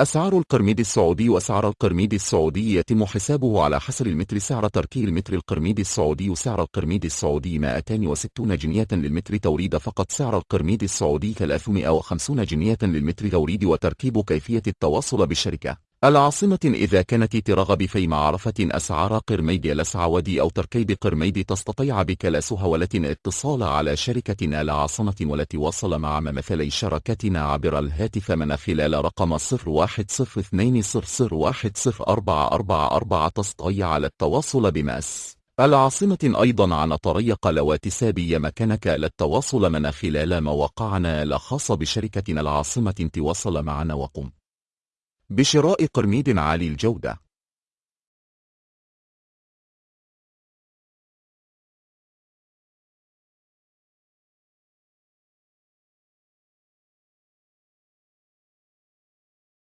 أسعار القرميد السعودي وأسعار القرميد السعودي يتم حسابه على حسب المتر. سعر تركي المتر. القرميد السعودي سعر القرميد السعودي 260 جنيه للمتر. توريد فقط سعر القرميد السعودي 350 جنيه للمتر. توريد وتركيب كيفية التواصل بالشركة العاصمة إذا كانت ترغب في معرفة أسعار قرميد الأسعودي أو تركيب قرميد تستطيع بك لا سهولة اتصال على شركتنا العاصمة والتي مع ممثلي شركتنا عبر الهاتف من خلال رقم 010200104444 تستطيع على التواصل بماس. العاصمة أيضا عن طريق لواتساب مكانك للتواصل من خلال مواقعنا الخاصة بشركتنا العاصمة تواصل معنا وقم. بشراء قرميد عالي الجودة.